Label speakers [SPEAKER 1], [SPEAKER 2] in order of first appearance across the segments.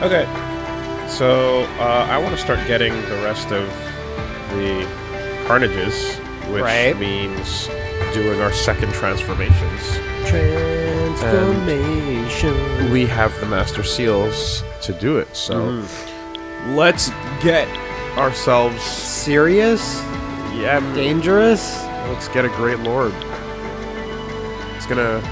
[SPEAKER 1] Okay, so uh, I want to start getting the rest of the carnages, which
[SPEAKER 2] Right.
[SPEAKER 1] means doing our second transformations.
[SPEAKER 2] Transformation.
[SPEAKER 1] We have the master seals to do it, so
[SPEAKER 2] Mm-hmm.
[SPEAKER 1] let's get ourselves.
[SPEAKER 2] Serious?
[SPEAKER 1] Yeah,
[SPEAKER 2] Dangerous?
[SPEAKER 1] let's get a great lord. It's gonna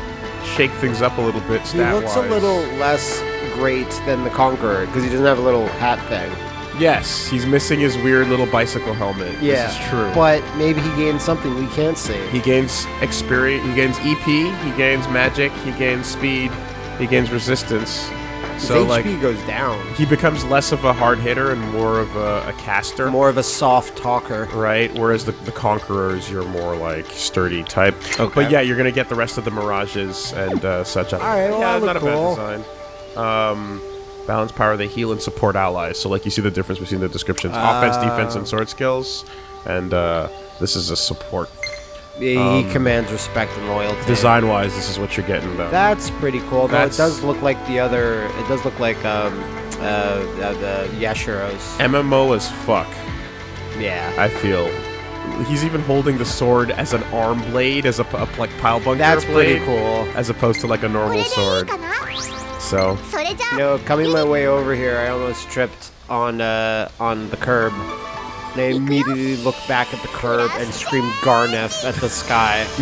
[SPEAKER 1] shake things up a little bit.
[SPEAKER 2] He looks a little less great than the Conqueror because he doesn't have a little hat thing.
[SPEAKER 1] Yes, he's missing his weird little bicycle helmet.
[SPEAKER 2] Yeah,
[SPEAKER 1] this is true.
[SPEAKER 2] But maybe he gains something we can't see.
[SPEAKER 1] He gains experience. He gains EP. He gains magic. He gains speed. He gains resistance.
[SPEAKER 2] His
[SPEAKER 1] So
[SPEAKER 2] HP
[SPEAKER 1] like
[SPEAKER 2] goes down.
[SPEAKER 1] he becomes less of a hard hitter and more of a, a caster.
[SPEAKER 2] More of a soft talker.
[SPEAKER 1] Right, whereas the, the conquerors, you're more like sturdy type.
[SPEAKER 2] Okay.
[SPEAKER 1] But yeah, you're gonna get the rest of the mirages and uh, such. All
[SPEAKER 2] right, well,
[SPEAKER 1] yeah, not a bad design. Um, Balance power, they heal and support allies. So, like, you see the difference between the descriptions. Uh, Offense, defense, and sword skills. And uh, this is a support.
[SPEAKER 2] He, um, commands respect and loyalty.
[SPEAKER 1] Design-wise, this is what you're getting, though.
[SPEAKER 2] That's pretty cool, though. It does look like the other... It does look like um, uh, uh, the Yashiro's.
[SPEAKER 1] MMO as fuck.
[SPEAKER 2] Yeah.
[SPEAKER 1] I feel. He's even holding the sword as an arm blade, as a, a like pile bunker
[SPEAKER 2] That's
[SPEAKER 1] blade, pretty
[SPEAKER 2] cool.
[SPEAKER 1] As opposed to like a normal sword. So,
[SPEAKER 2] you know, coming my way over here, I almost tripped on uh, on the curb. And I immediately looked back at the curb and screamed Gharnef at the sky.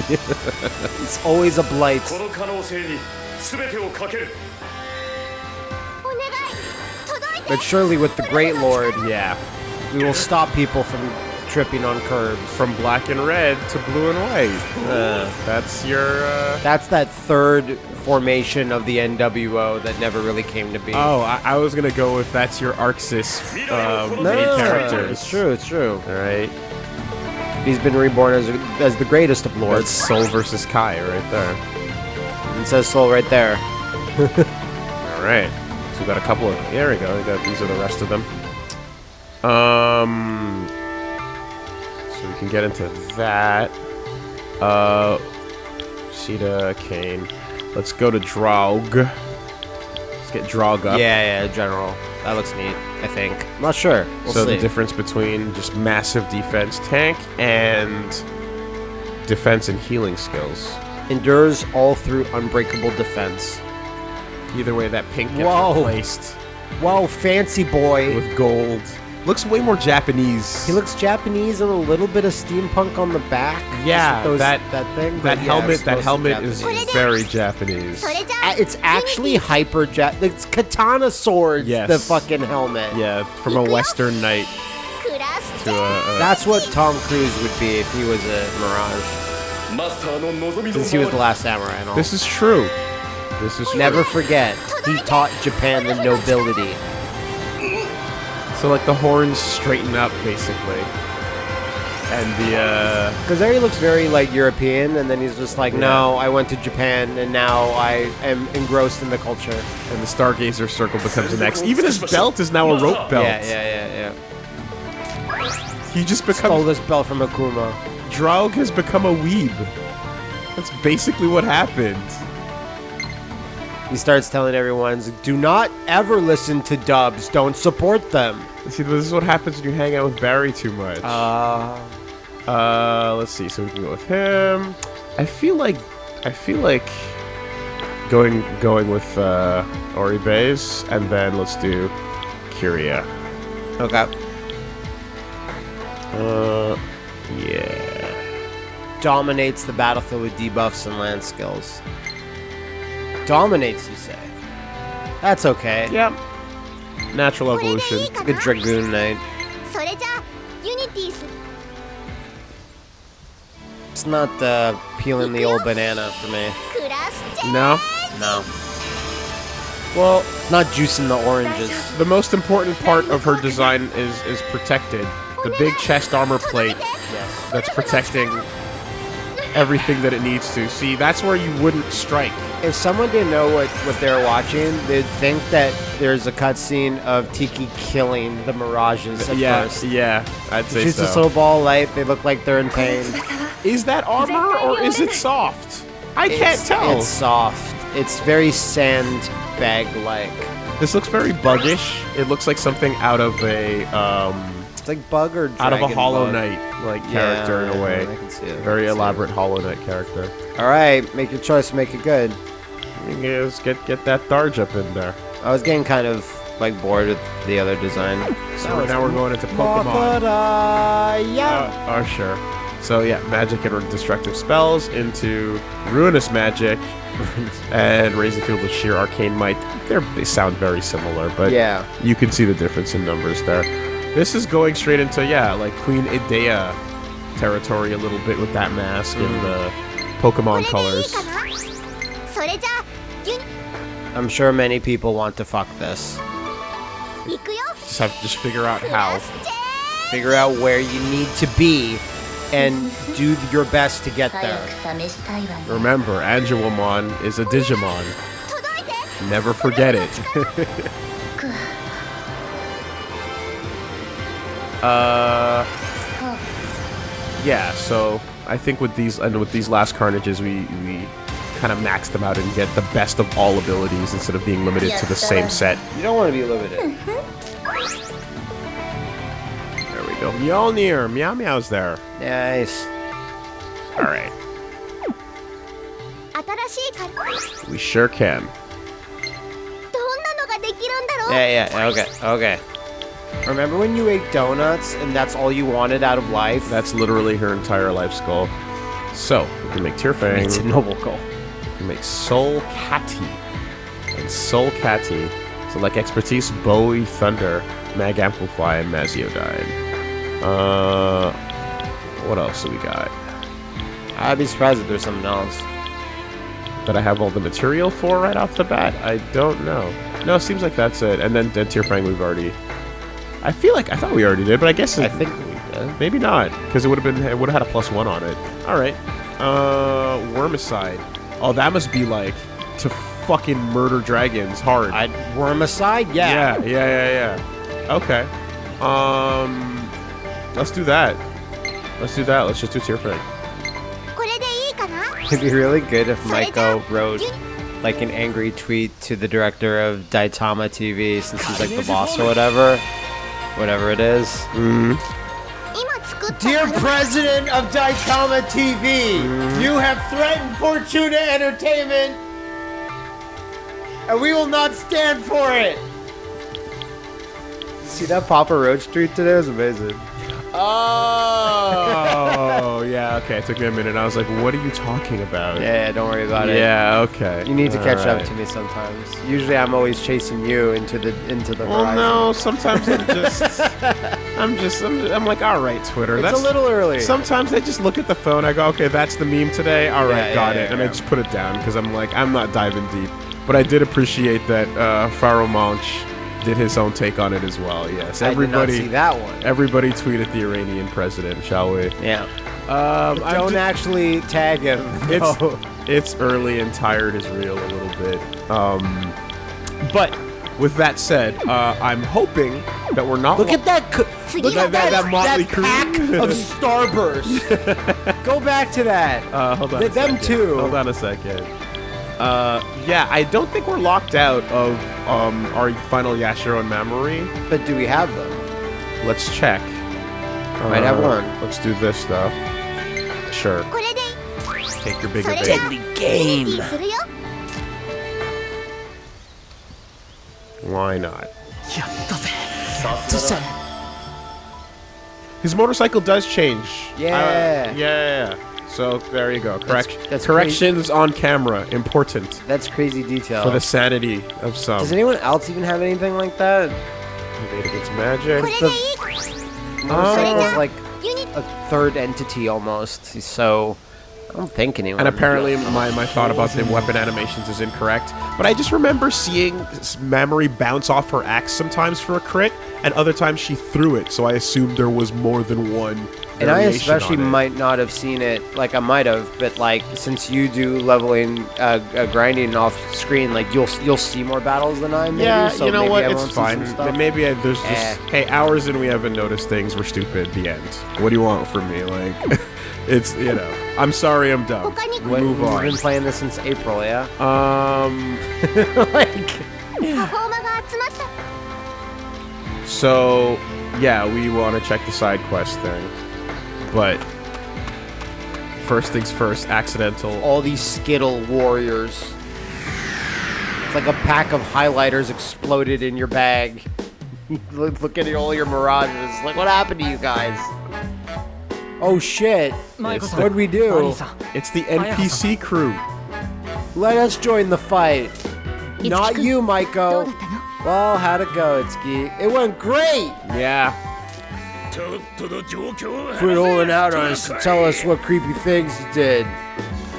[SPEAKER 2] it's always a blight. But surely with the Great Lord,
[SPEAKER 1] yeah,
[SPEAKER 2] we will stop people from tripping on curbs.
[SPEAKER 1] from black and red to blue and white.
[SPEAKER 2] Uh,
[SPEAKER 1] That's your. Uh...
[SPEAKER 2] that's that third formation of the NWO that never really came to be.
[SPEAKER 1] Oh, I, I was gonna go with that's your Arxis um, main
[SPEAKER 2] No,
[SPEAKER 1] character.
[SPEAKER 2] It's true. It's true.
[SPEAKER 1] All right,
[SPEAKER 2] He's been reborn as as the greatest of
[SPEAKER 1] that's
[SPEAKER 2] lords.
[SPEAKER 1] Soul versus Kai right there.
[SPEAKER 2] It says Soul right there.
[SPEAKER 1] All right, so we got a couple of. There we go. We got these are the rest of them. Um, so we can get into that. Uh, Sheeta, Kane. Let's go to Draug. Let's get Draug up.
[SPEAKER 2] Yeah, yeah, General. That looks neat. I think. I'm not sure. We'll
[SPEAKER 1] so
[SPEAKER 2] see.
[SPEAKER 1] the difference between just massive defense tank and defense and healing skills.
[SPEAKER 2] endures all through unbreakable defense.
[SPEAKER 1] Either way, that pink gets
[SPEAKER 2] Whoa.
[SPEAKER 1] replaced
[SPEAKER 2] Whoa, fancy boy.
[SPEAKER 1] with gold looks way more Japanese.
[SPEAKER 2] He looks Japanese and a little bit of steampunk on the back.
[SPEAKER 1] Yeah,
[SPEAKER 2] those,
[SPEAKER 1] that
[SPEAKER 2] that thing.
[SPEAKER 1] That helmet. That helmet is very Japanese.
[SPEAKER 2] It's actually hyper Jap. It's katana swords.
[SPEAKER 1] Yes.
[SPEAKER 2] the fucking helmet.
[SPEAKER 1] Yeah, from a Western knight. A, a
[SPEAKER 2] That's what Tom Cruise would be if he was a Mirage. Since he was the last samurai and all.
[SPEAKER 1] This is true. This is true.
[SPEAKER 2] Never forget, he taught Japan the nobility.
[SPEAKER 1] So like the horns straighten up basically, and the uh,
[SPEAKER 2] Because there he looks very like European, and then he's just like, no, I went to Japan, and now I am engrossed in the culture.
[SPEAKER 1] and the Stargazer circle becomes the next. Even his belt is now a rope belt.
[SPEAKER 2] Yeah, yeah, yeah, yeah.
[SPEAKER 1] He just
[SPEAKER 2] Stole
[SPEAKER 1] becomes.
[SPEAKER 2] this belt from Akuma.
[SPEAKER 1] Draug has become a weeb. That's basically what happened.
[SPEAKER 2] He starts telling everyone, do not ever listen to dubs. Don't support them.
[SPEAKER 1] See, this is what happens when you hang out with Barry too much.
[SPEAKER 2] Uh,
[SPEAKER 1] Uh, let's see. So we can go with him. I feel like, I feel like going going with uh, Oribe's, and then let's do Kiria.
[SPEAKER 2] okay.
[SPEAKER 1] Uh, yeah.
[SPEAKER 2] Dominates the battlefield with debuffs and land skills. Dominates, you say? That's okay.
[SPEAKER 1] Yep. Natural evolution.
[SPEAKER 3] It's a
[SPEAKER 2] good Dragoon Knight. It's not uh, peeling the old banana for me.
[SPEAKER 1] No?
[SPEAKER 2] No. Well, not juicing the oranges.
[SPEAKER 1] The most important part of her design is is protected. The big chest armor plate
[SPEAKER 2] yes.
[SPEAKER 1] that's protecting everything that it needs to. See, that's where you wouldn't strike.
[SPEAKER 2] If someone didn't know what, what they're watching, they'd think that there's a cutscene of Tiki killing the Mirages at
[SPEAKER 1] yeah,
[SPEAKER 2] first.
[SPEAKER 1] yeah, I'd say
[SPEAKER 2] Shoots
[SPEAKER 1] so.
[SPEAKER 2] this little ball of light, they look like they're in pain.
[SPEAKER 1] Is that armor or is it soft? I can't tell.
[SPEAKER 2] It's soft. It's very sandbag-like.
[SPEAKER 1] This looks very buggish. It looks like something out of a um,
[SPEAKER 2] It's like bug or
[SPEAKER 1] out of a Hollow
[SPEAKER 2] bug.
[SPEAKER 1] Knight like
[SPEAKER 2] Yeah,
[SPEAKER 1] character in a way.
[SPEAKER 2] I can see it.
[SPEAKER 1] Very
[SPEAKER 2] see it.
[SPEAKER 1] elaborate Hollow Knight character.
[SPEAKER 2] All right, make your choice, make it good.
[SPEAKER 1] Get get that Draug up in there.
[SPEAKER 2] I was getting kind of like bored with the other design.
[SPEAKER 1] So now we're going into Pokemon.
[SPEAKER 2] Pokemon. yeah.
[SPEAKER 1] Uh, oh, sure. So yeah, magic and destructive spells into ruinous magic and raise the field with sheer arcane might. They're, they sound very similar, but
[SPEAKER 2] yeah.
[SPEAKER 1] you can see the difference in numbers there. This is going straight into, yeah, like Queen Idea territory a little bit with that mask and the Pokemon colors.
[SPEAKER 2] I'm sure many people want to fuck this.
[SPEAKER 1] Just have to just figure out how.
[SPEAKER 2] Figure out where you need to be and do your best to get there.
[SPEAKER 1] Remember, Angelomon is a Digimon. Never forget it. Uh, yeah. So I think with these and with these last carnages, we we kind of max them out and get the best of all abilities instead of being limited yes, to the same set.
[SPEAKER 2] You don't want to be limited.
[SPEAKER 1] There we go. Y'all near Meow Meow's there.
[SPEAKER 2] Nice.
[SPEAKER 1] All right. We sure can.
[SPEAKER 2] Yeah, yeah, okay, okay. Remember when you ate donuts and that's all you wanted out of life?
[SPEAKER 1] That's literally her entire life's goal. So we can make Tearfang.
[SPEAKER 2] it's a noble goal.
[SPEAKER 1] We can make Soul Catty and Soul Catty. So like expertise, Bowie, Thunder, Mag Amplify, and Maziodyne. Uh, what else do we got?
[SPEAKER 2] I'd be surprised if there's something else.
[SPEAKER 1] That I have all the material for right off the bat? I don't know. No, it seems like that's it. And then Dead Tearfang we've already. I feel like I thought we already did, but I guess
[SPEAKER 2] I think
[SPEAKER 1] Maybe not, because it would have been it would have had a plus one on it. All right, uh, Wormicide. Oh, that must be like to fucking murder dragons hard.
[SPEAKER 2] I Wormicide, yeah.
[SPEAKER 1] Yeah, yeah, yeah, yeah. Okay, um, let's do that. Let's do that. Let's just do
[SPEAKER 3] tier frag.
[SPEAKER 2] It'd be really good if Michael wrote like an angry tweet to the director of Daitama TV since he's like the boss or whatever whatever it is.
[SPEAKER 3] Mm.
[SPEAKER 2] Dear President of Daitama TV, mm. Mm-hmm. you have threatened Fortuna Entertainment, and we will not stand for it. See that Papa Roach tweet today was amazing.
[SPEAKER 1] Oh, yeah. Okay, it took me a minute. I was like, "What are you talking about?"
[SPEAKER 2] Yeah, yeah, don't worry about it.
[SPEAKER 1] Yeah. Okay.
[SPEAKER 2] You need to catch
[SPEAKER 1] Alright.
[SPEAKER 2] up to me sometimes. Usually, I'm always chasing you into the into the
[SPEAKER 1] Well,
[SPEAKER 2] horizon.
[SPEAKER 1] no. Sometimes I'm just, I'm just, I'm, I'm like, all right, Twitter.
[SPEAKER 2] it's
[SPEAKER 1] that's
[SPEAKER 2] a little early.
[SPEAKER 1] Sometimes I just look at the phone. I go, okay, that's the meme today. All right,
[SPEAKER 2] Yeah, yeah,
[SPEAKER 1] got
[SPEAKER 2] yeah,
[SPEAKER 1] it, and I
[SPEAKER 2] yeah.
[SPEAKER 1] just put it down because I'm like, I'm not diving deep. But I did appreciate that uh, Pharoahe Monch did his own take on it as well. Yes,
[SPEAKER 2] I did not
[SPEAKER 1] everybody,
[SPEAKER 2] see that one.
[SPEAKER 1] everybody tweeted the Iranian president, shall we?
[SPEAKER 2] Yeah.
[SPEAKER 1] Um, I'm
[SPEAKER 2] Don't
[SPEAKER 1] ju-
[SPEAKER 2] actually tag him.
[SPEAKER 1] It's
[SPEAKER 2] No.
[SPEAKER 1] it's early and tired is real a little bit. Um, but with that said, uh, I'm hoping that we're not.
[SPEAKER 2] Look at that. co-
[SPEAKER 3] Look
[SPEAKER 2] Look
[SPEAKER 1] at
[SPEAKER 2] at
[SPEAKER 1] that-
[SPEAKER 2] that,
[SPEAKER 1] that motley crew.
[SPEAKER 2] pack of Starburst. Go back to that.
[SPEAKER 1] Uh, hold on.
[SPEAKER 2] Th-
[SPEAKER 1] a
[SPEAKER 2] them
[SPEAKER 1] second.
[SPEAKER 2] too.
[SPEAKER 1] Hold on a second. Uh, yeah, I don't think we're locked out of um, our final Yashiro and Mamoru.
[SPEAKER 2] But do we have them?
[SPEAKER 1] Let's check.
[SPEAKER 2] I Might have
[SPEAKER 1] uh,
[SPEAKER 2] one.
[SPEAKER 1] Let's do this though. Sure. Take your
[SPEAKER 3] bigger bait. Deadly game.
[SPEAKER 1] Why not? His motorcycle does change.
[SPEAKER 2] Yeah.
[SPEAKER 1] Uh, yeah. So there you go. Correct.
[SPEAKER 2] That's, that's
[SPEAKER 1] corrections on camera. Important
[SPEAKER 2] That's crazy detail.
[SPEAKER 1] for the sanity of some.
[SPEAKER 2] Does anyone else even have anything like that?
[SPEAKER 1] Invade against magic.
[SPEAKER 3] The
[SPEAKER 2] motorcycle's like
[SPEAKER 3] oh.
[SPEAKER 2] a third entity almost. So I don't think anyone.
[SPEAKER 1] And apparently, my, my thought about the weapon animations is incorrect. But I just remember seeing Mamori Mamory bounce off her axe sometimes for a crit, and other times she threw it. So I assumed there was more than one
[SPEAKER 2] and I especially might not have seen it. Like I might have, but like since you do leveling, uh, uh, grinding off screen, like you'll you'll see more battles than I. Maybe,
[SPEAKER 1] yeah,
[SPEAKER 2] so
[SPEAKER 1] you know what?
[SPEAKER 2] I
[SPEAKER 1] it's fine. Maybe I, there's just
[SPEAKER 2] eh.
[SPEAKER 1] hey hours and we haven't noticed things. We're stupid. The end. What do you want from me? Like, it's you know. I'm sorry, I'm dumb.
[SPEAKER 2] What,
[SPEAKER 1] Move on.
[SPEAKER 2] We've been playing this since April, yeah.
[SPEAKER 1] Um,
[SPEAKER 2] like.
[SPEAKER 1] So, yeah, we want to check the side quest thing. But first things first, accidental.
[SPEAKER 2] All these Skittle warriors. It's like a pack of highlighters exploded in your bag. Look at all your mirages. Like, what happened to you guys? Oh shit! What'd we do?
[SPEAKER 1] It's the NPC crew.
[SPEAKER 2] Let us join the fight. Not you, Maiko. Well, how'd it go, Itsuki? It went great!
[SPEAKER 1] Yeah.
[SPEAKER 2] Quit holding out on us and tell us what creepy things you did.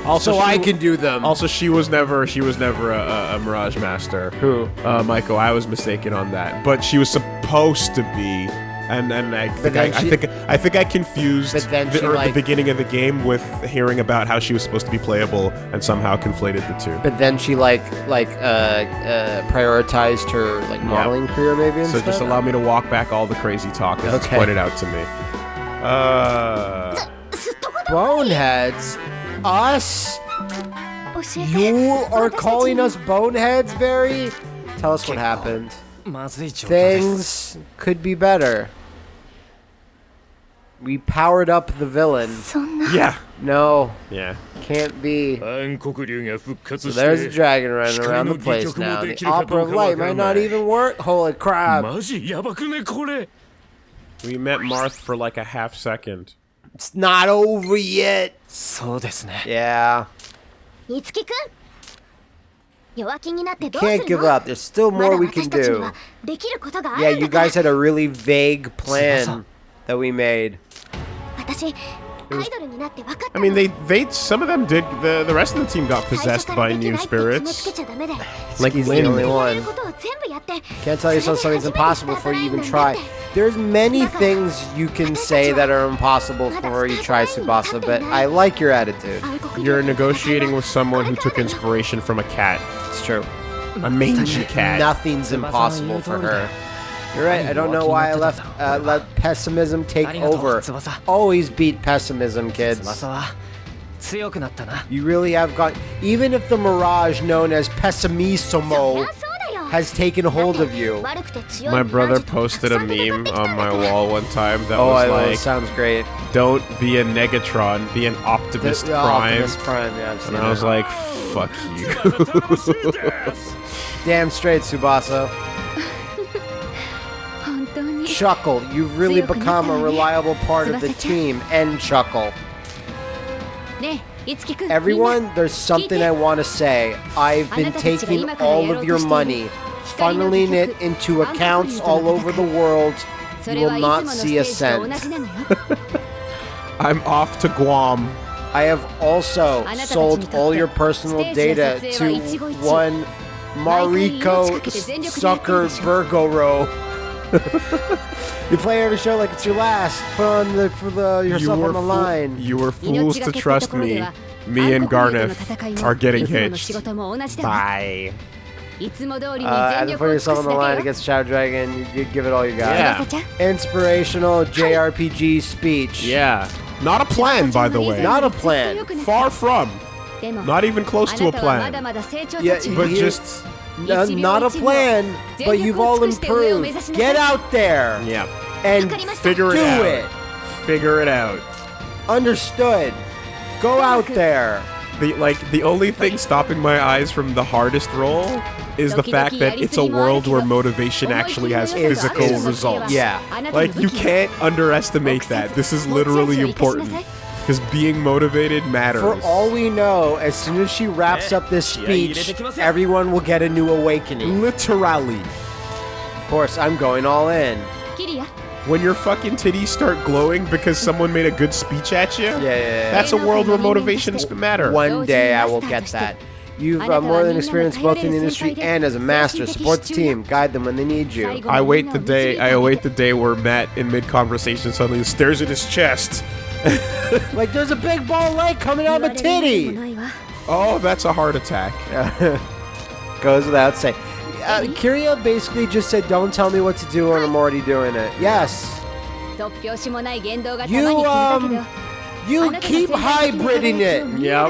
[SPEAKER 1] Also,
[SPEAKER 2] so I can do them.
[SPEAKER 1] Also, she was never she was never a, a, a Mirage Master.
[SPEAKER 2] Who?
[SPEAKER 1] Uh, Michael. I was mistaken on that. But she was supposed to be and and I think I,
[SPEAKER 2] she,
[SPEAKER 1] I, think I think I confused the,
[SPEAKER 2] like,
[SPEAKER 1] the beginning of the game with hearing about how she was supposed to be playable and somehow conflated the two.
[SPEAKER 2] But then she like like uh, uh, prioritized her like modeling career maybe.
[SPEAKER 1] so
[SPEAKER 2] stuff?
[SPEAKER 1] just allow me to walk back all the crazy talk that's
[SPEAKER 2] okay.
[SPEAKER 1] pointed out to me. Uh,
[SPEAKER 2] boneheads, us. You are calling us boneheads, Barry? Tell us what happened. Things could be better we powered up the villain.
[SPEAKER 1] Yeah.
[SPEAKER 2] No.
[SPEAKER 1] Yeah.
[SPEAKER 2] Can't be. So there's a dragon running around the place now. The Opera Light might not even work. Holy crap.
[SPEAKER 1] We met Marth for like a half second.
[SPEAKER 2] It's not over yet. Yeah.
[SPEAKER 3] You
[SPEAKER 2] can't give up. There's still more we can do. Yeah, you guys had a really vague plan that we made.
[SPEAKER 3] Was,
[SPEAKER 1] I mean, they they some of them did. The the rest of the team got possessed by new spirits. Like
[SPEAKER 2] he's the only one. Can't tell yourself something's impossible before you even try. There's many things you can say that are impossible before you try Tsubasa, but I like your attitude.
[SPEAKER 1] You're negotiating with someone who took inspiration from a cat.
[SPEAKER 2] It's true.
[SPEAKER 1] A mangy cat.
[SPEAKER 2] Nothing's impossible for her. You're right. I don't know why I left uh, let pessimism take over. Always beat pessimism, kids. You really have got. Even if the mirage known as pessimismo has taken hold of you.
[SPEAKER 1] My brother posted a meme on my wall one time that
[SPEAKER 2] oh,
[SPEAKER 1] was like,
[SPEAKER 2] "Sounds great.
[SPEAKER 1] Don't be a negatron, be an
[SPEAKER 2] optimist
[SPEAKER 1] the,
[SPEAKER 2] the
[SPEAKER 1] prime."
[SPEAKER 2] Prime, yeah.
[SPEAKER 1] and I was like, "Fuck you."
[SPEAKER 2] Damn straight,
[SPEAKER 3] Tsubasa.
[SPEAKER 2] Chuckle. You've really become a reliable part of the team. And Chuckle. Everyone, there's something I want to say. I've been taking all of your money, funneling it into accounts all over the world. You will not see a cent.
[SPEAKER 1] I'm off to Guam.
[SPEAKER 2] I have also sold all your personal data to one Mariko Zuckerbergoro. you play every show like it's your last. Put on the for the yourself
[SPEAKER 1] you
[SPEAKER 2] on the line.
[SPEAKER 1] You were fools to trust me. Me and
[SPEAKER 3] Gharnef
[SPEAKER 1] are getting hitched. Bye.
[SPEAKER 2] Uh,
[SPEAKER 3] you
[SPEAKER 2] put yourself on the line against Shadow Dragon, you, you give it all you got.
[SPEAKER 1] Yeah.
[SPEAKER 2] Inspirational JRPG speech.
[SPEAKER 1] Yeah. Not a plan, by the way.
[SPEAKER 2] Not a plan.
[SPEAKER 1] Far from. Not even close to a plan.
[SPEAKER 2] Yeah,
[SPEAKER 1] but just
[SPEAKER 2] not a plan, but you've all improved. Get out there.
[SPEAKER 1] Yeah.
[SPEAKER 2] And
[SPEAKER 1] figure it
[SPEAKER 2] do
[SPEAKER 1] out.
[SPEAKER 2] it.
[SPEAKER 1] Figure it out.
[SPEAKER 2] Understood. Go out there.
[SPEAKER 1] The like the only thing stopping my eyes from the hardest role is the fact that it's a world where motivation actually has physical results.
[SPEAKER 2] Yeah.
[SPEAKER 1] Like you can't underestimate that. This is literally important. Because being motivated matters.
[SPEAKER 2] For all we know, as soon as she wraps up this speech, everyone will get a new awakening.
[SPEAKER 1] Literally.
[SPEAKER 2] Of course, I'm going all in.
[SPEAKER 1] When your fucking titties start glowing because someone made a good speech at you,
[SPEAKER 2] yeah, yeah, yeah.
[SPEAKER 1] that's a world where motivations matter.
[SPEAKER 2] One day I will get that. You've uh, more than experience both in the industry and as a master. Support the team, guide them when they need you.
[SPEAKER 1] I wait the day. I await the day where Matt, in mid conversation, suddenly stares at his chest
[SPEAKER 2] like there's a big ball of light coming out of a titty.
[SPEAKER 1] Oh, that's a heart attack.
[SPEAKER 2] Goes without saying. Uh, basically just said, "Don't tell me what to do, and I'm already doing it." Yes. You
[SPEAKER 3] um,
[SPEAKER 2] um, you keep hybriding it.
[SPEAKER 3] Yep.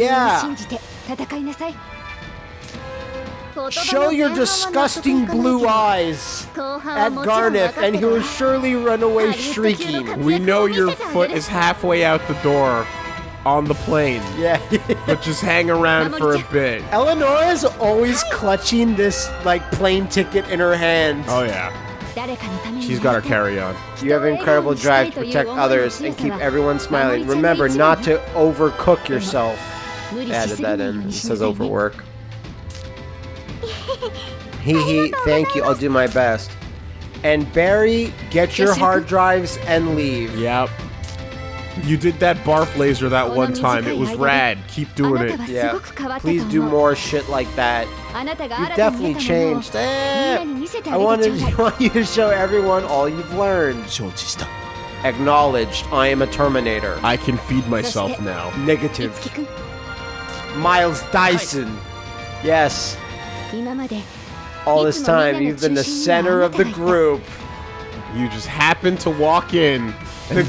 [SPEAKER 3] Yeah.
[SPEAKER 2] Show your disgusting blue eyes at Gharnef, and he will surely run away shrieking.
[SPEAKER 1] We know your foot is halfway out the door on the plane.
[SPEAKER 2] Yeah.
[SPEAKER 1] but just hang around for a bit.
[SPEAKER 2] Eleanor is always clutching this, like, plane ticket in her hand.
[SPEAKER 1] Oh, yeah. She's got her carry on.
[SPEAKER 2] You have an incredible drive to protect others and keep everyone smiling. Remember not to overcook yourself. Added that in. Says overwork he he thank you. I'll do my best. And Barry, get your hard drives and leave.
[SPEAKER 1] Yep. You did that barf laser that one time. It was rad. Keep doing it.
[SPEAKER 2] Yeah. Please do more shit like that.
[SPEAKER 3] You
[SPEAKER 2] definitely changed. Eh, I wanted
[SPEAKER 3] I
[SPEAKER 2] want you to show everyone all you've learned. Acknowledged. I am a Terminator.
[SPEAKER 1] I can feed myself now.
[SPEAKER 2] Negative. Miles Dyson. Yes. All this time, you've been the center of the group.
[SPEAKER 1] You just happened to walk in and,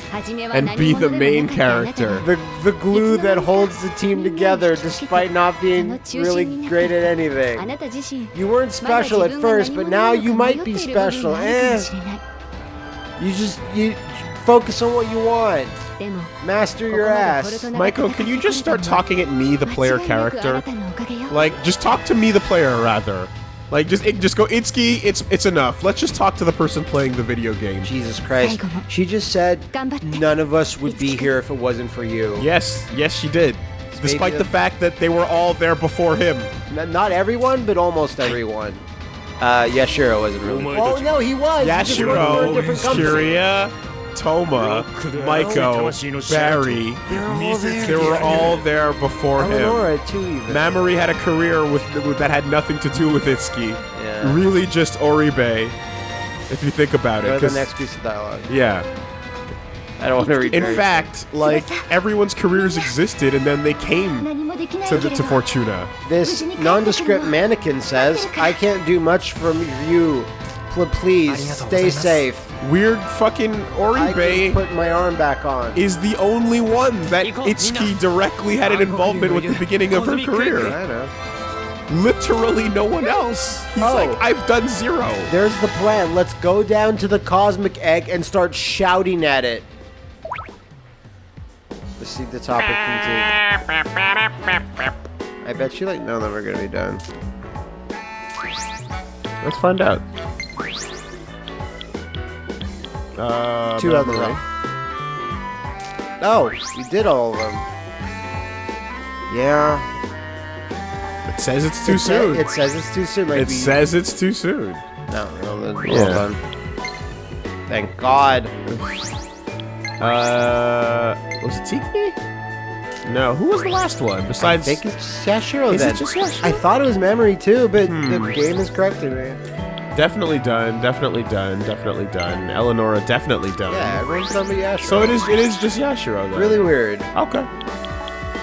[SPEAKER 3] and
[SPEAKER 1] be the main character.
[SPEAKER 2] The, the glue that holds the team together despite not being really great at anything. You weren't special at first, but now you might be special. Eh. You just you focus on what you want. Master your ass.
[SPEAKER 1] Michael, can you just start talking at me, the player character? Like, just talk to me, the player, rather. Like, just it, just go, Itsuki, it's it's enough. Let's just talk to the person playing the video game.
[SPEAKER 2] Jesus Christ. She just said none of us would be here if it wasn't for you.
[SPEAKER 1] Yes, yes, she did. Despite the fact that they were all there before him.
[SPEAKER 2] Not everyone, but almost everyone. Uh, Yashiro wasn't really.
[SPEAKER 4] Oh,
[SPEAKER 2] no, he was.
[SPEAKER 1] Yashiro, Kiria, Touma, Maiko, Barry, they were all there before him. Mamori had a career with, with, that had nothing to do with Itsuki.
[SPEAKER 2] Yeah.
[SPEAKER 1] Really just Oribe, if you think about it.
[SPEAKER 2] The next piece of dialogue.
[SPEAKER 1] Yeah.
[SPEAKER 2] I don't want to read.
[SPEAKER 1] In fact, like everyone's careers existed, and then they came to, the, to Fortuna.
[SPEAKER 2] This nondescript mannequin says, "I can't do much for you, Pl- please stay safe.
[SPEAKER 1] Weird fucking
[SPEAKER 2] I can
[SPEAKER 1] Oribe
[SPEAKER 2] put my arm back on."
[SPEAKER 1] is the only one that Itsuki directly had an involvement with the beginning of her career.
[SPEAKER 2] I know.
[SPEAKER 1] Literally no one else. He's
[SPEAKER 2] Oh.
[SPEAKER 1] like, I've done zero.
[SPEAKER 2] There's the plan. Let's go down to the cosmic egg and start shouting at it. Let's see the topic continue. I bet you like none of them are gonna be done.
[SPEAKER 1] Let's find out. Uh,
[SPEAKER 2] Two of them.
[SPEAKER 1] Memory.
[SPEAKER 2] Oh, we did all of them. Yeah.
[SPEAKER 1] It says it's too
[SPEAKER 2] it sa-
[SPEAKER 1] soon.
[SPEAKER 2] it says it's too soon. Like
[SPEAKER 1] it says it's too soon.
[SPEAKER 2] No, no, that's
[SPEAKER 1] Yeah.
[SPEAKER 2] well done. Thank God.
[SPEAKER 1] Uh, was it Tiki? No, who was the last one besides?
[SPEAKER 2] I think it's just Yashiro
[SPEAKER 1] Is it just Yashiro?
[SPEAKER 2] I thought it was memory too, but
[SPEAKER 1] Hmm.
[SPEAKER 2] the game is corrected me.
[SPEAKER 1] Definitely done, definitely done, definitely done. Eleonora, definitely done.
[SPEAKER 2] Yeah, everyone's on the Yashiro.
[SPEAKER 1] So it is it is just Yashiro though.
[SPEAKER 2] Really weird.
[SPEAKER 1] Okay.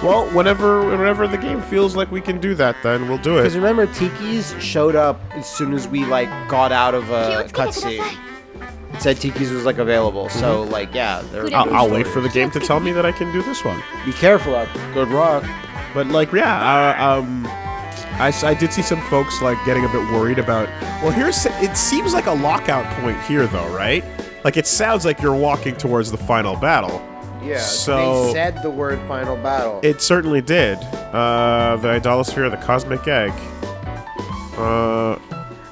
[SPEAKER 1] Well, whenever whenever the game feels like we can do that, then we'll do it.
[SPEAKER 2] Because remember, Tiki's showed up as soon as we like got out of a cutscene. It said Tiki's was like available, mm -hmm. so mm-hmm. like yeah.
[SPEAKER 1] I'll, I'll wait for the game to tell me that I can do this one.
[SPEAKER 2] Be careful, up. Good luck.
[SPEAKER 1] But like yeah, uh, um. I, I did see some folks like getting a bit worried about. Well, here's it seems like a lockout point here, though, right? Like it sounds like you're walking towards the final battle.
[SPEAKER 2] Yeah.
[SPEAKER 1] So-
[SPEAKER 2] they said the word final battle.
[SPEAKER 1] It certainly did. Uh, the idolasphere, the cosmic egg. Uh,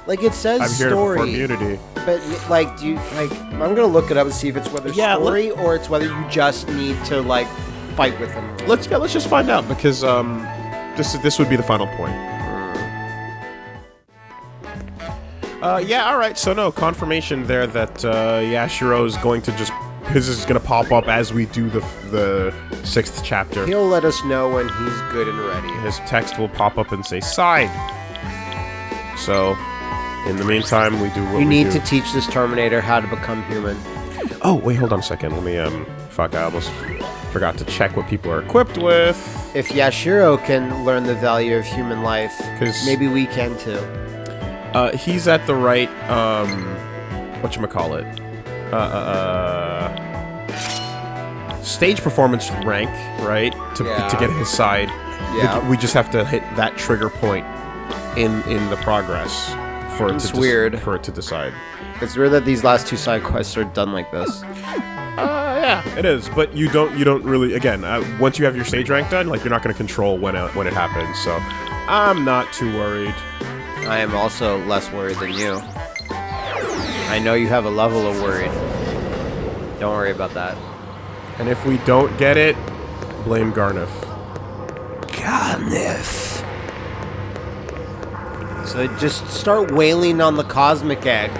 [SPEAKER 2] like it says
[SPEAKER 1] I'm here
[SPEAKER 2] story,
[SPEAKER 1] unity.
[SPEAKER 2] but like do you like? I'm gonna look it up and see if it's whether
[SPEAKER 1] Yeah,
[SPEAKER 2] story or it's whether you just need to like fight with them.
[SPEAKER 1] Let's yeah, let's just find out because um, this this would be the final point. Uh, yeah, all right. So no confirmation there that uh, Yashiro is going to just his is gonna pop up as we do the the sixth chapter.
[SPEAKER 2] He'll let us know when he's good and ready.
[SPEAKER 1] His text will pop up and say side. So, in the meantime, we do what
[SPEAKER 2] You
[SPEAKER 1] we
[SPEAKER 2] need
[SPEAKER 1] do.
[SPEAKER 2] to teach this Terminator how to become human.
[SPEAKER 1] Oh, wait, hold on a second. Let me, um, fuck, I almost forgot to check what people are equipped with.
[SPEAKER 2] If Yashiro can learn the value of human life, maybe we can too.
[SPEAKER 1] Uh, he's at the right, um, whatchamacallit? Uh, uh, uh, stage performance rank, right? To,
[SPEAKER 2] Yeah.
[SPEAKER 1] to get his side.
[SPEAKER 2] Yeah.
[SPEAKER 1] We just have to hit that trigger point in in the progress for it to
[SPEAKER 2] weird.
[SPEAKER 1] for it to decide.
[SPEAKER 2] It's weird that these last two side quests are done like this.
[SPEAKER 1] Uh, yeah, it is. But you don't you don't really again uh, once you have your stage rank done, like you're not going to control when it, when it happens. So I'm not too worried.
[SPEAKER 2] I am also less worried than you. I know you have a level of worried. Don't worry about that.
[SPEAKER 1] And if we don't get it, blame Gharnef.
[SPEAKER 2] Gharnef. So just start wailing on the cosmic egg.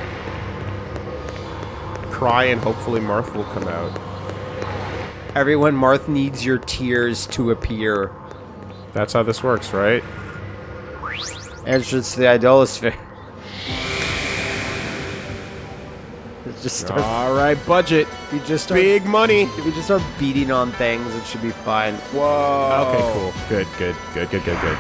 [SPEAKER 1] Cry and hopefully Marth will come out.
[SPEAKER 2] Everyone, Marth needs your tears to appear.
[SPEAKER 1] That's how this works, right?
[SPEAKER 2] Entrance to the idolasphere. It's just start,
[SPEAKER 1] All right, budget.
[SPEAKER 2] we just start,
[SPEAKER 1] Big money.
[SPEAKER 2] if we just start beating on things, it should be fine.
[SPEAKER 1] Whoa. Okay, cool. Good, good, good, good, good, good.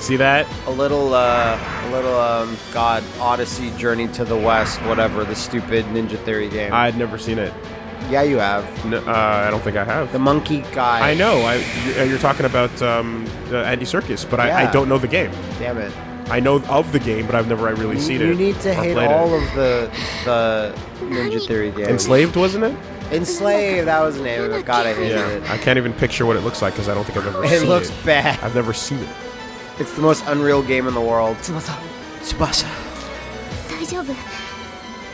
[SPEAKER 1] See that?
[SPEAKER 2] A little, uh, a little, um, God, Odyssey, Journey to the West, whatever, the stupid Ninja Theory game.
[SPEAKER 1] I'd never seen it.
[SPEAKER 2] Yeah, you have.
[SPEAKER 1] No, uh, I don't think I have.
[SPEAKER 2] The monkey guy.
[SPEAKER 1] I know. I, you're talking about um, Andy Serkis, but yeah. I,
[SPEAKER 2] I,
[SPEAKER 1] don't know the game.
[SPEAKER 2] Damn it.
[SPEAKER 1] I know of the game, but I've never I really
[SPEAKER 2] you,
[SPEAKER 1] seen
[SPEAKER 2] you
[SPEAKER 1] it.
[SPEAKER 2] You need to hate all
[SPEAKER 1] it.
[SPEAKER 2] of the, the Ninja Theory games.
[SPEAKER 1] Enslaved, wasn't it?
[SPEAKER 2] Enslaved, that was the name of it. God, I hated
[SPEAKER 1] yeah.
[SPEAKER 2] it.
[SPEAKER 1] I can't even picture what it looks like because I don't think I've ever
[SPEAKER 2] it
[SPEAKER 1] seen
[SPEAKER 2] it.
[SPEAKER 1] It looks
[SPEAKER 2] bad.
[SPEAKER 1] I've never seen it.
[SPEAKER 2] It's the most unreal game in the world. Tsubasa.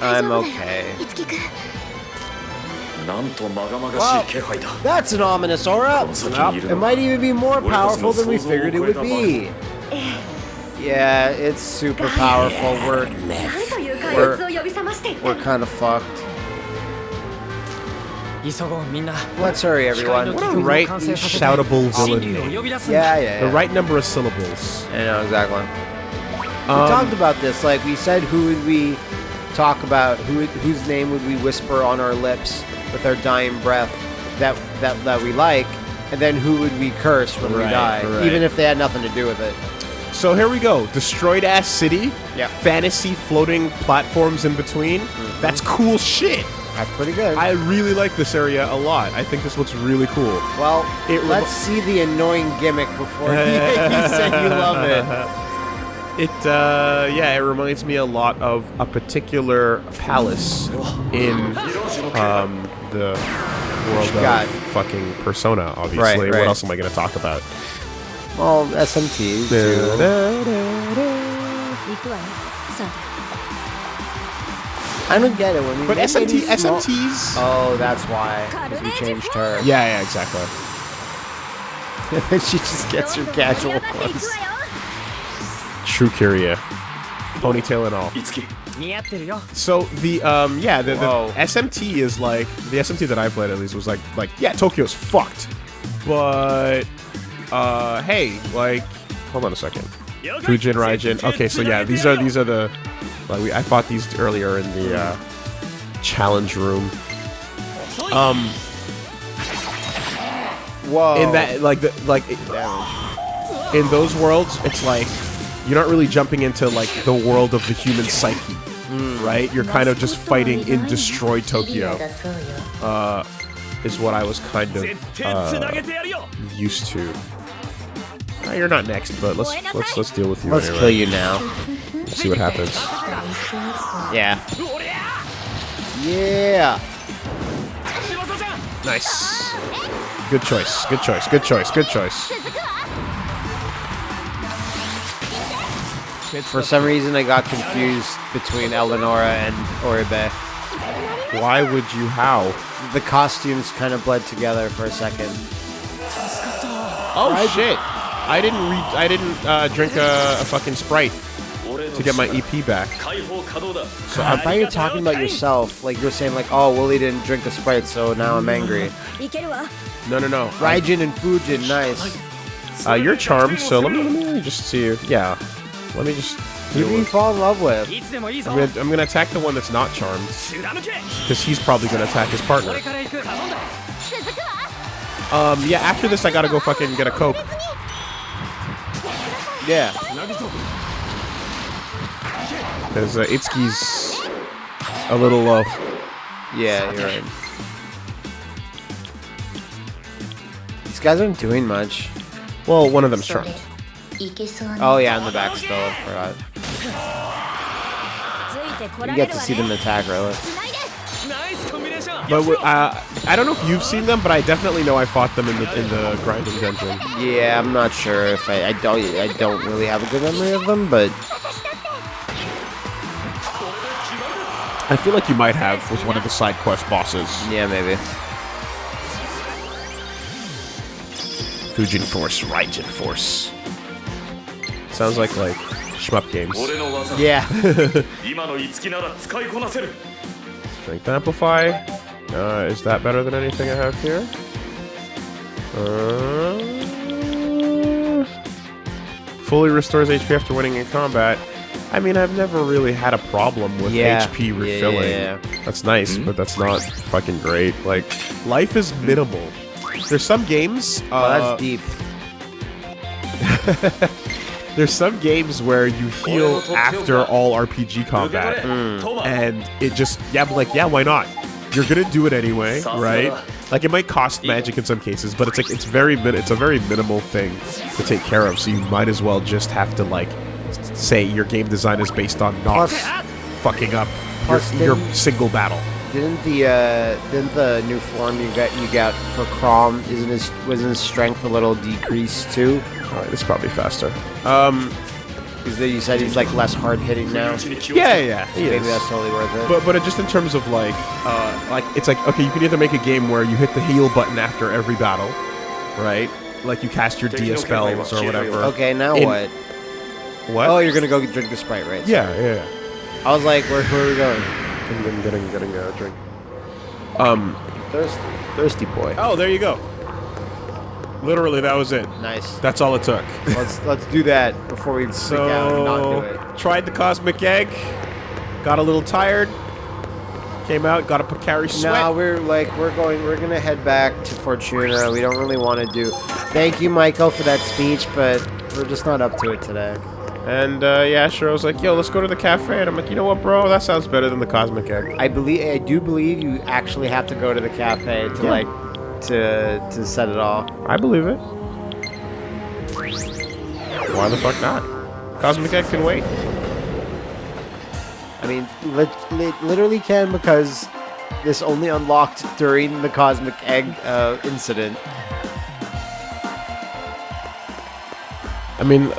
[SPEAKER 2] I'm okay.
[SPEAKER 4] Wow,
[SPEAKER 2] that's an ominous aura. Yep. It might even be more powerful than we figured it would be. Yeah, it's super powerful. We're, we're, we're kind of fucked. Let's hurry, everyone.
[SPEAKER 5] What a
[SPEAKER 1] right shoutable villain
[SPEAKER 2] yeah,
[SPEAKER 5] yeah,
[SPEAKER 2] yeah,
[SPEAKER 1] The right number of syllables.
[SPEAKER 2] I know, exactly.
[SPEAKER 1] Um, we
[SPEAKER 2] talked about this. Like, we said who would we talk about, who whose name would we whisper on our lips with our dying breath that that that we like? And then who would we curse when we
[SPEAKER 1] Right,
[SPEAKER 2] die,
[SPEAKER 1] right.
[SPEAKER 2] even if they had nothing to do with it?
[SPEAKER 1] So here we go. Destroyed ass city.
[SPEAKER 2] Yeah.
[SPEAKER 1] Fantasy floating platforms in between. That's cool shit.
[SPEAKER 2] That's pretty good.
[SPEAKER 1] I really like this area a lot. I think this looks really cool.
[SPEAKER 2] well,
[SPEAKER 1] It remi-
[SPEAKER 2] let's see the annoying gimmick before you, you say you love it.
[SPEAKER 1] It, uh, yeah, it reminds me a lot of a particular palace in um, the world
[SPEAKER 2] got,
[SPEAKER 1] fucking Persona, obviously.
[SPEAKER 2] Right, right.
[SPEAKER 1] What else am I going to talk about?
[SPEAKER 2] Well, SMT.
[SPEAKER 3] Da, da, da,
[SPEAKER 2] I don't get it. When we
[SPEAKER 1] but SMT, SMTs.
[SPEAKER 2] Oh, that's why. Because we changed her.
[SPEAKER 1] Yeah, yeah, exactly.
[SPEAKER 2] she just gets her casual clothes.
[SPEAKER 1] True Kiria. Ponytail and all. So the um yeah the, the SMT is like the SMT that I played at least was like like yeah Tokyo's fucked, but uh hey like hold on a second. Fujin Raijin. Okay so yeah these are these are the like we I fought these earlier in the uh, challenge room. Um
[SPEAKER 2] whoa.
[SPEAKER 1] in that like the like in those worlds it's like you're not really jumping into like the world of the human psyche mm. right? You're kind of just fighting in destroyed Tokyo. Uh, is what I was kind of uh, used to. Uh, you're not next, but let's let's let's deal with you.
[SPEAKER 2] Let's
[SPEAKER 1] anyway.
[SPEAKER 2] kill you now.
[SPEAKER 1] Let's see what happens.
[SPEAKER 2] Yeah. Yeah.
[SPEAKER 1] Nice. Good choice. Good choice. Good choice. Good choice.
[SPEAKER 2] For some reason, I got confused between Eleonora and Oribe.
[SPEAKER 1] Why would you how?
[SPEAKER 2] The costumes kind of bled together for a second.
[SPEAKER 1] Oh shit! I didn't. I didn't uh, drink a, a, fucking sprite to get my EP back.
[SPEAKER 2] So I thought you were talking about yourself. Like you were saying, like, oh, Willie didn't drink a sprite, so now I'm angry.
[SPEAKER 1] No, no, no.
[SPEAKER 2] Raijin and Fujin, nice.
[SPEAKER 1] Uh, you're charmed, so let me, let me just see. You. Yeah, let me just...
[SPEAKER 2] Who do you fall in love with?
[SPEAKER 1] I'm gonna, I'm gonna attack the one that's not charmed. Because he's probably gonna attack his partner. Um, yeah, after this I gotta go fucking get a Coke.
[SPEAKER 2] Yeah.
[SPEAKER 1] Because uh, Itsuki's a little low.
[SPEAKER 2] Yeah, you're right. These guys aren't doing much.
[SPEAKER 1] Well, one of them's charmed.
[SPEAKER 2] Oh yeah, in the back still, I forgot. You get to see them attack
[SPEAKER 5] relics.
[SPEAKER 1] But uh, I don't know if you've seen them, but I definitely know I fought them in the in the grinding dungeon.
[SPEAKER 2] Yeah, I'm not sure if I, I don't I don't really have a good memory of them, but
[SPEAKER 1] I feel like you might have was one of the side quest bosses.
[SPEAKER 2] Yeah, maybe.
[SPEAKER 1] Fujin Force, Raijin Force. Sounds like like shmup games.
[SPEAKER 2] Yeah.
[SPEAKER 1] Strength amplify. Uh, is that better than anything I have here? Uh, fully restores HP after winning in combat. I mean, I've never really had a problem with
[SPEAKER 2] yeah.
[SPEAKER 1] HP refilling.
[SPEAKER 2] Yeah, yeah,
[SPEAKER 1] that's nice, mm -hmm. but that's not fucking great. Like, life is minimal. There's some games. Uh, well,
[SPEAKER 2] that's uh, deep.
[SPEAKER 1] there's some games where you heal after all RPG combat,
[SPEAKER 4] mm.
[SPEAKER 1] and it just yeah, I'm like yeah, why not? You're gonna do it anyway, right? Like it might cost magic in some cases, but it's like it's very it's a very minimal thing to take care of. So you might as well just have to like say your game design is based on not fucking up your, your single battle.
[SPEAKER 2] Didn't the uh, didn't the new form you got you got for Chrom isn't his wasn't his strength a little decreased too?
[SPEAKER 1] All right, it's probably faster. Um,
[SPEAKER 2] because you said he's like less hard hitting now.
[SPEAKER 1] Yeah, yeah, so
[SPEAKER 2] maybe
[SPEAKER 1] is.
[SPEAKER 2] that's totally worth it.
[SPEAKER 1] But but it just in terms of like uh, like it's like okay, you can either make a game where you hit the heal button after every battle, right? Like you cast your DS Dia spells or whatever.
[SPEAKER 2] Okay, now
[SPEAKER 1] in,
[SPEAKER 2] what?
[SPEAKER 1] What?
[SPEAKER 2] Oh, you're gonna go drink the sprite, right?
[SPEAKER 1] Yeah, yeah.
[SPEAKER 2] I was like, where, where are we going?
[SPEAKER 1] Getting getting getting getting a drink. Um.
[SPEAKER 2] Thirsty, thirsty boy.
[SPEAKER 1] Oh, there you go. Literally, that was it.
[SPEAKER 2] Nice.
[SPEAKER 1] That's all it took.
[SPEAKER 2] Let's let's do that before we freak out and not do
[SPEAKER 1] So
[SPEAKER 2] it.
[SPEAKER 1] tried the cosmic egg. Got a little tired. Came out. Got a Pocari Sweat.
[SPEAKER 2] No, we're like we're going. We're gonna head back to Fortuna. We don't really want to do. Thank you, Michael, for that speech, but we're just not up to it today.
[SPEAKER 1] And uh, yeah, sure. I was like, yo, let's go to the cafe. And I'm like, you know what, bro? That sounds better than the cosmic egg.
[SPEAKER 2] I believe I do believe you actually have to go to the cafe to
[SPEAKER 1] Yeah.
[SPEAKER 2] like to to set it off.
[SPEAKER 1] I believe it. Why the fuck not? Cosmic egg can wait.
[SPEAKER 2] I mean, lit, lit, literally can because this only unlocked during the cosmic egg uh, incident.
[SPEAKER 1] I mean,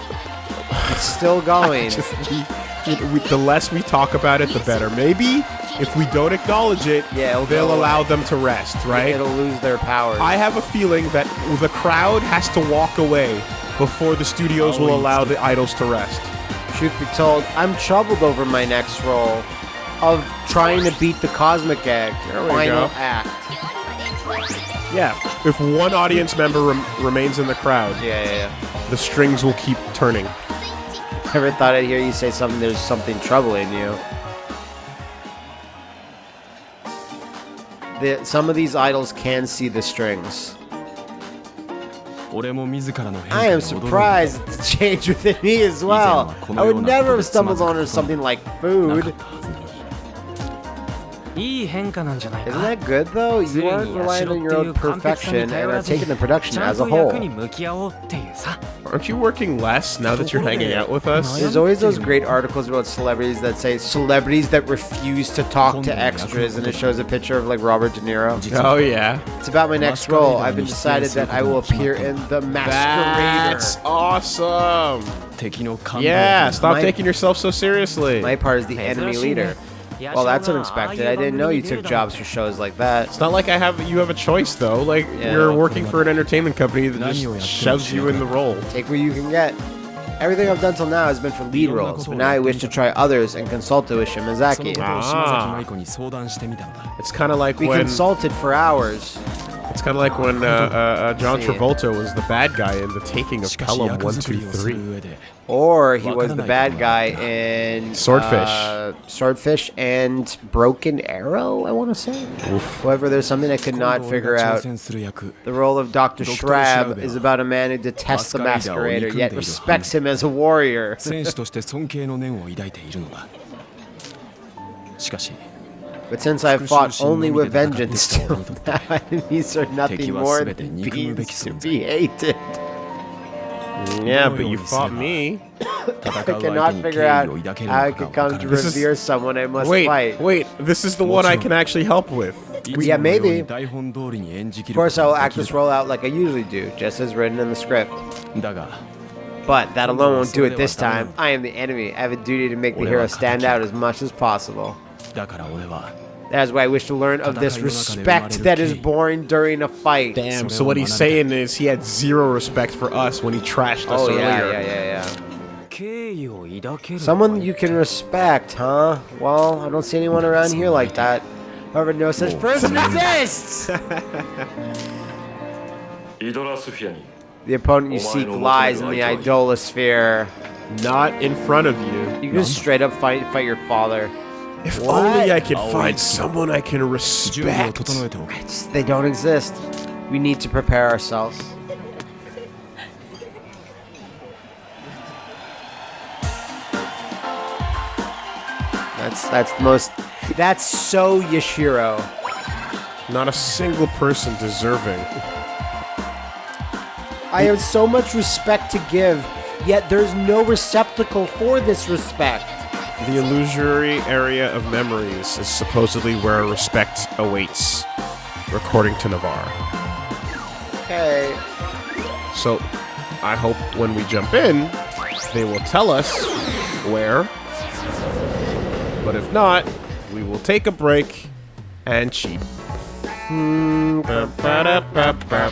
[SPEAKER 2] It's still going.
[SPEAKER 1] just we, we, the less we talk about it, the better. Maybe if we don't acknowledge it,
[SPEAKER 2] Yeah, it'll
[SPEAKER 1] they'll
[SPEAKER 2] go away.
[SPEAKER 1] allow them to rest, right?
[SPEAKER 2] It'll lose their powers.
[SPEAKER 1] I have a feeling that the crowd has to walk away before the studios will allow the idols to rest.
[SPEAKER 2] Truth be told, I'm troubled over my next role of trying to beat the cosmic egg
[SPEAKER 1] There we
[SPEAKER 2] final
[SPEAKER 1] go.
[SPEAKER 2] act.
[SPEAKER 1] Yeah. If one audience member rem- remains in the crowd,
[SPEAKER 2] Yeah, yeah, yeah.
[SPEAKER 1] the strings will keep turning.
[SPEAKER 2] Never thought I'd hear you say something, there's something troubling you. The, some of these idols can see the strings. I am surprised at the change within me as well. I would never have stumbled onto something like food. Isn't that good though? You aren't relying on your own perfection and are taking the production as a whole.
[SPEAKER 1] Aren't you working less now that you're hanging out with us?
[SPEAKER 2] There's always those great articles about celebrities that say celebrities that refuse to talk to extras and it shows a picture of like Robert De Niro.
[SPEAKER 1] Oh yeah.
[SPEAKER 2] It's about my next role. I've been decided that I will appear in The Masquerader.
[SPEAKER 1] That's awesome. Yeah, stop
[SPEAKER 2] my,
[SPEAKER 1] taking yourself so seriously.
[SPEAKER 2] My part is the enemy leader. Well, that's unexpected. I didn't know you took jobs for shows like that.
[SPEAKER 1] It's not like I have you have a choice though. Like
[SPEAKER 2] Yeah.
[SPEAKER 1] you're working for an entertainment company that just shoves you in the role.
[SPEAKER 2] Take what you can get. Everything I've done till now has been for lead roles, but now I wish to try others and consulted with Shimazaki.
[SPEAKER 6] Ah.
[SPEAKER 1] It's kind of like
[SPEAKER 2] We
[SPEAKER 1] when
[SPEAKER 2] consulted for hours.
[SPEAKER 1] It's kind of like when uh, uh, uh, John Travolta was the bad guy in The Taking of Pelham
[SPEAKER 6] 123.
[SPEAKER 2] Or he was the bad guy in
[SPEAKER 1] Swordfish.
[SPEAKER 2] Uh, Swordfish and Broken Arrow, I want to say. Oof. However, there's something I could not figure out. The role of Dr. Shrab is about a man who detests the
[SPEAKER 6] masquerader,
[SPEAKER 2] yet respects him as a warrior. But since I have fought only with vengeance till now, enemies are nothing more than beings to be hated.
[SPEAKER 1] Yeah, but you fought me.
[SPEAKER 2] I cannot figure out how I could come to
[SPEAKER 1] this
[SPEAKER 2] revere is... someone I must
[SPEAKER 1] wait,
[SPEAKER 2] fight.
[SPEAKER 1] Wait, this is the one I can actually help with.
[SPEAKER 2] Yeah, maybe. Of course, I will act this role out like I usually do, just as written in the script. But that alone won't do it this time. I am the enemy. I have a duty to make the hero stand out as much as possible. That is why I wish to learn of this respect that is born during a fight.
[SPEAKER 1] Damn, so what he's saying is he had zero respect for us when he trashed us
[SPEAKER 2] oh,
[SPEAKER 1] earlier.
[SPEAKER 2] Yeah, yeah, yeah,
[SPEAKER 5] yeah.
[SPEAKER 2] Someone you can respect, huh? Well, I don't see anyone around here like that. However, no such oh. person exists! the opponent you seek lies in the idolasphere.
[SPEAKER 1] Not in front of you.
[SPEAKER 2] You can just straight up fight, fight your father.
[SPEAKER 1] If
[SPEAKER 2] what?
[SPEAKER 1] only I could find someone I can respect.
[SPEAKER 2] They don't exist. We need to prepare ourselves. That's that's the most. That's so Yashiro.
[SPEAKER 1] Not a single person deserving.
[SPEAKER 2] I have so much respect to give, yet there's no receptacle for this respect.
[SPEAKER 1] The illusory area of memories is supposedly where respect awaits, according to Navarre.
[SPEAKER 2] Okay.
[SPEAKER 1] So, I hope when we jump in, they will tell us where. But if not, we will take a break and cheat. Hmm, ba-ba-da-ba-ba.